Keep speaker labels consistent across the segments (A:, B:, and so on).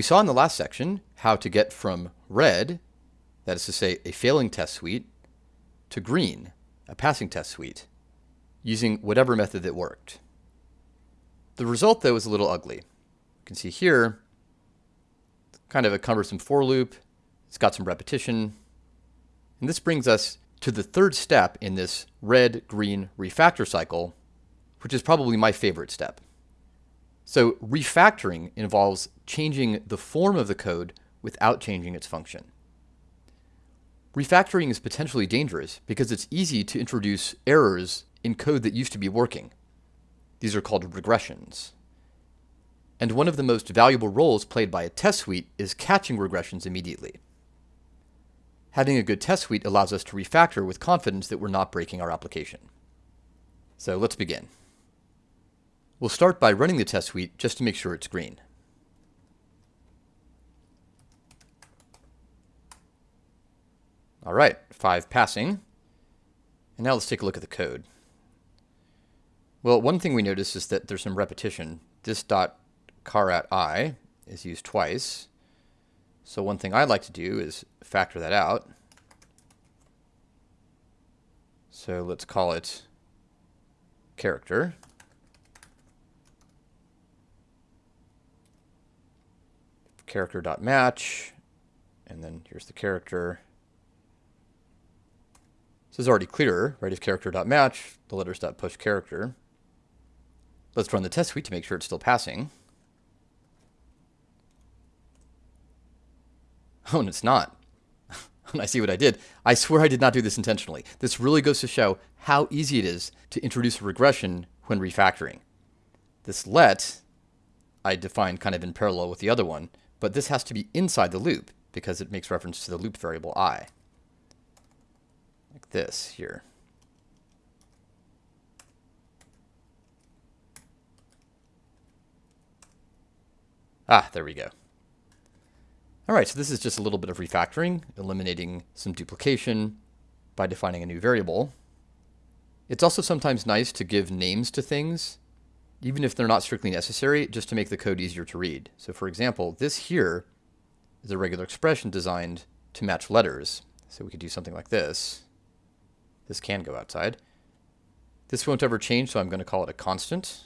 A: We saw in the last section how to get from red, that is to say a failing test suite, to green, a passing test suite, using whatever method that worked. The result though is a little ugly. You can see here, kind of a cumbersome for loop. It's got some repetition. And this brings us to the third step in this red-green refactor cycle, which is probably my favorite step. So refactoring involves changing the form of the code without changing its function. Refactoring is potentially dangerous because it's easy to introduce errors in code that used to be working. These are called regressions. And one of the most valuable roles played by a test suite is catching regressions immediately. Having a good test suite allows us to refactor with confidence that we're not breaking our application. So let's begin. We'll start by running the test suite just to make sure it's green. All right, five passing. And now let's take a look at the code. Well, one thing we notice is that there's some repetition. This dot caret i is used twice. So one thing I'd like to do is factor that out. So let's call it character. Character dot match, and then here's the character. This is already clearer, right? If character dot match, the letters dot push character. Let's run the test suite to make sure it's still passing. Oh, and it's not. and I see what I did. I swear I did not do this intentionally. This really goes to show how easy it is to introduce a regression when refactoring. This let I defined kind of in parallel with the other one, but this has to be inside the loop because it makes reference to the loop variable i. Like this here. Ah, there we go. All right, so this is just a little bit of refactoring, eliminating some duplication by defining a new variable. It's also sometimes nice to give names to things, even if they're not strictly necessary, just to make the code easier to read. So for example, this here is a regular expression designed to match letters. So we could do something like this. This can go outside. This won't ever change, so I'm going to call it a constant.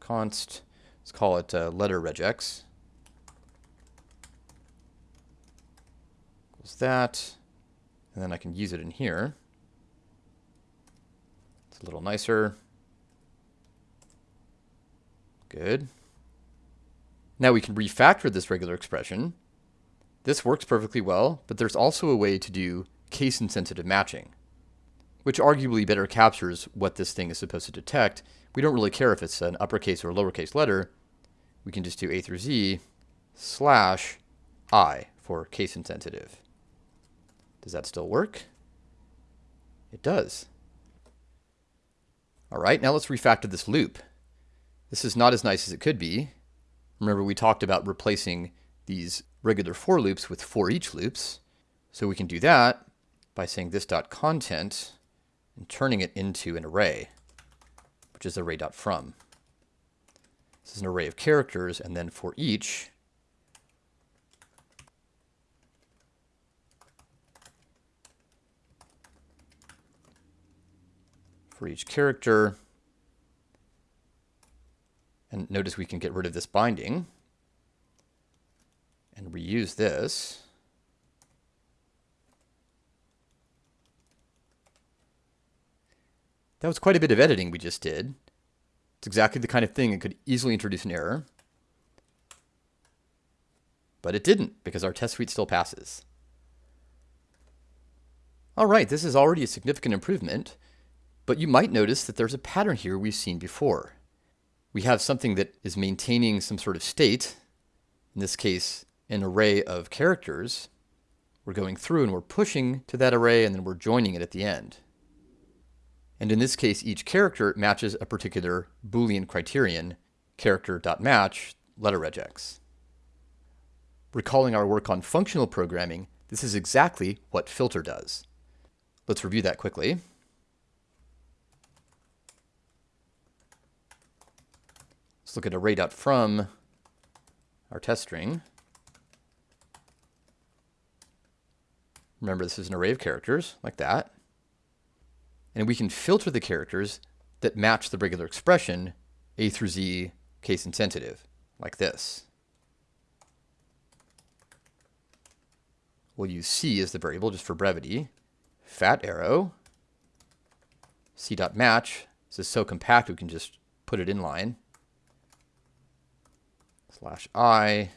A: Const Let's call it uh, letter regex. Equals that. And then I can use it in here. It's a little nicer. Good. Now we can refactor this regular expression. This works perfectly well, but there's also a way to do case-insensitive matching, which arguably better captures what this thing is supposed to detect. We don't really care if it's an uppercase or lowercase letter, we can just do A through Z slash I for case insensitive. Does that still work? It does. All right, now let's refactor this loop. This is not as nice as it could be. Remember we talked about replacing these regular for loops with for each loops. So we can do that by saying this dot content and turning it into an array, which is array dot from. This is an array of characters, and then for each, for each character, and notice we can get rid of this binding and reuse this. That was quite a bit of editing we just did. It's exactly the kind of thing that could easily introduce an error. But it didn't, because our test suite still passes. All right, this is already a significant improvement, but you might notice that there's a pattern here we've seen before. We have something that is maintaining some sort of state, in this case, an array of characters. We're going through and we're pushing to that array and then we're joining it at the end. And in this case, each character matches a particular Boolean criterion, character.match, letter regex. Recalling our work on functional programming, this is exactly what filter does. Let's review that quickly. Let's look at array.from our test string. Remember, this is an array of characters, like that. And we can filter the characters that match the regular expression a through z case insensitive, like this. We'll use c as the variable just for brevity. Fat arrow, c dot match. This is so compact we can just put it in line. Slash i.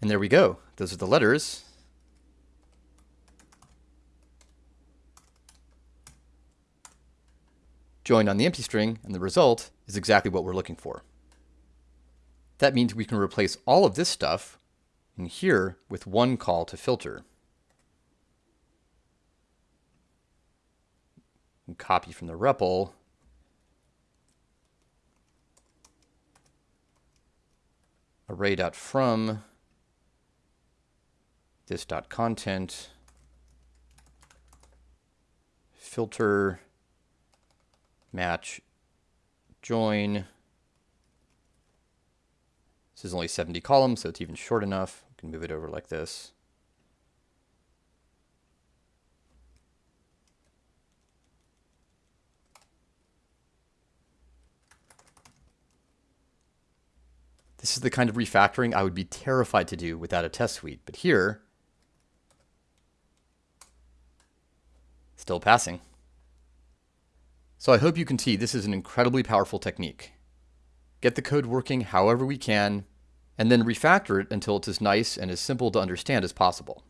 A: And there we go. Those are the letters. joined on the empty string, and the result is exactly what we're looking for. That means we can replace all of this stuff in here with one call to filter. And copy from the REPL. array.from this.content filter match join. This is only 70 columns, so it's even short enough. We can move it over like this. This is the kind of refactoring I would be terrified to do without a test suite. But here, still passing. So I hope you can see this is an incredibly powerful technique. Get the code working however we can, and then refactor it until it's as nice and as simple to understand as possible.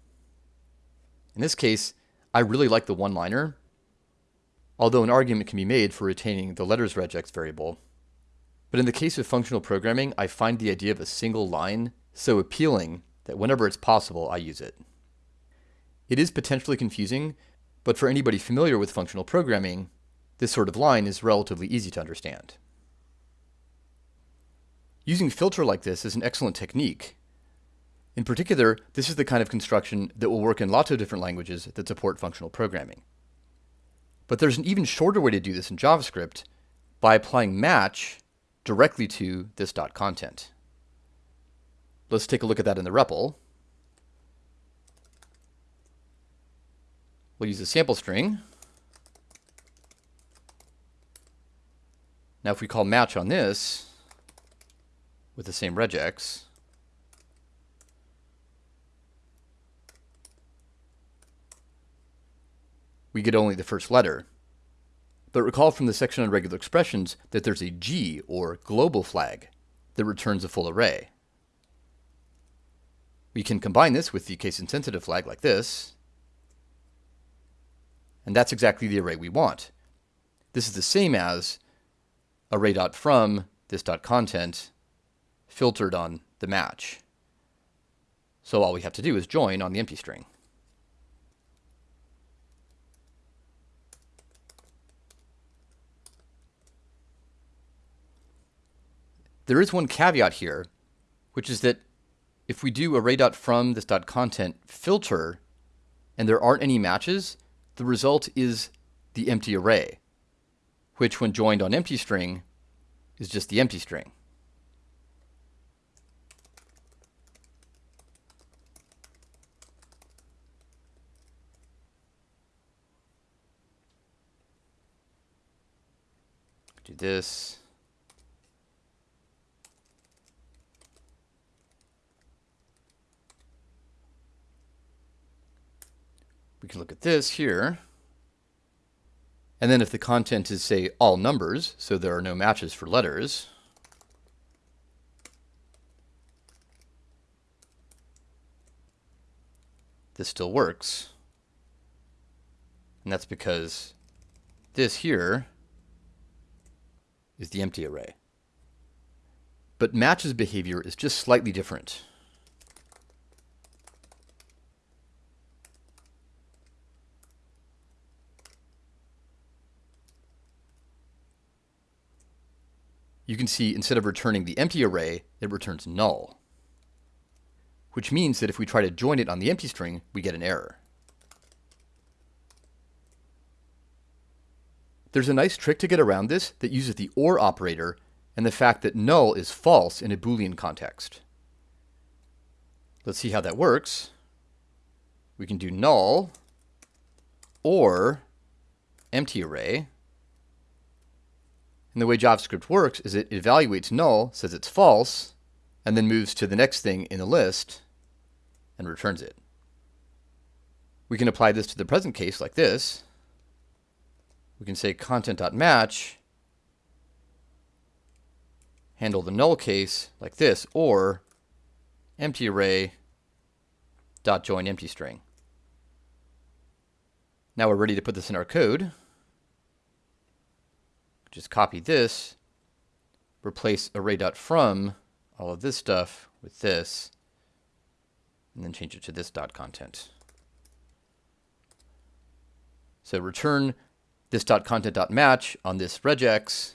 A: In this case, I really like the one-liner, although an argument can be made for retaining the letters regex variable. But in the case of functional programming, I find the idea of a single line so appealing that whenever it's possible, I use it. It is potentially confusing, but for anybody familiar with functional programming, this sort of line is relatively easy to understand. Using filter like this is an excellent technique. In particular, this is the kind of construction that will work in lots of different languages that support functional programming. But there's an even shorter way to do this in JavaScript by applying match directly to this dot content. Let's take a look at that in the REPL. We'll use a sample string Now if we call match on this with the same regex, we get only the first letter. But recall from the section on regular expressions that there's a G, or global flag, that returns a full array. We can combine this with the case-insensitive flag like this, and that's exactly the array we want. This is the same as array.from this.content filtered on the match. So all we have to do is join on the empty string. There is one caveat here, which is that if we do array.from this.content filter and there aren't any matches, the result is the empty array which when joined on empty string is just the empty string. Do this. Can look at this here. And then if the content is, say, all numbers, so there are no matches for letters, this still works. And that's because this here is the empty array. But matches behavior is just slightly different. You can see instead of returning the empty array, it returns null. Which means that if we try to join it on the empty string, we get an error. There's a nice trick to get around this that uses the OR operator and the fact that null is false in a Boolean context. Let's see how that works. We can do null or empty array. And the way JavaScript works is it evaluates null, says it's false, and then moves to the next thing in the list and returns it. We can apply this to the present case like this. We can say content.match, handle the null case like this, or empty array dot join empty string. Now we're ready to put this in our code. Just copy this, replace array.from, all of this stuff with this, and then change it to this dot content. So return this dot content dot match on this regex.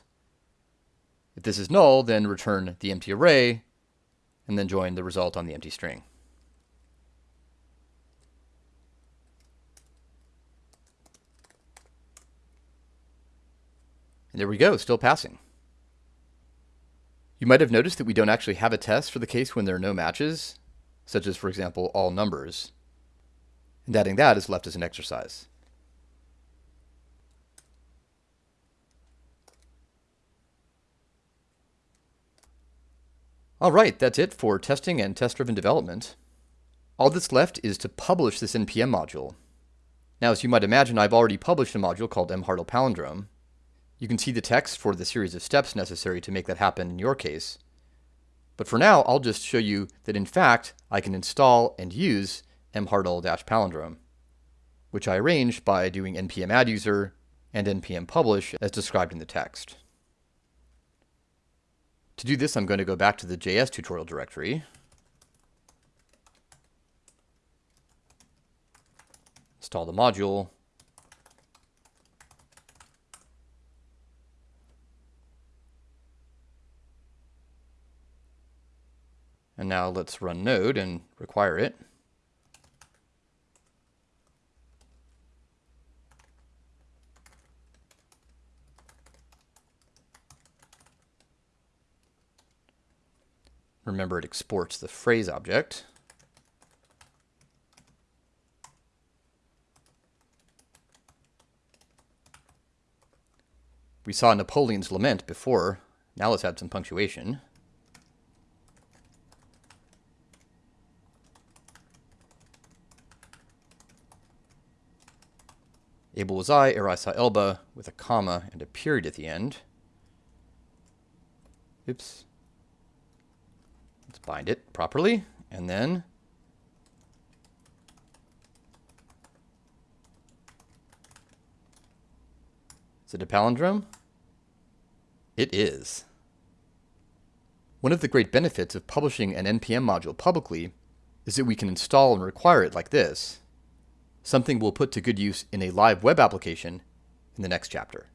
A: If this is null, then return the empty array, and then join the result on the empty string. And there we go, still passing. You might have noticed that we don't actually have a test for the case when there are no matches, such as, for example, all numbers. And adding that is left as an exercise. All right, that's it for testing and test-driven development. All that's left is to publish this NPM module. Now, as you might imagine, I've already published a module called mhartl palindrome, you can see the text for the series of steps necessary to make that happen in your case. But for now, I'll just show you that in fact, I can install and use mhartl-palindrome, which I arranged by doing npm add user and npm publish as described in the text. To do this, I'm going to go back to the JS tutorial directory. Install the module. And now let's run node and require it. Remember it exports the phrase object. We saw Napoleon's Lament before. Now let's add some punctuation. Able was I, saw Elba, with a comma and a period at the end. Oops. Let's bind it properly, and then Is it a palindrome? It is. One of the great benefits of publishing an NPM module publicly is that we can install and require it like this something we'll put to good use in a live web application in the next chapter.